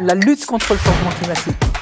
la lutte contre le changement climatique.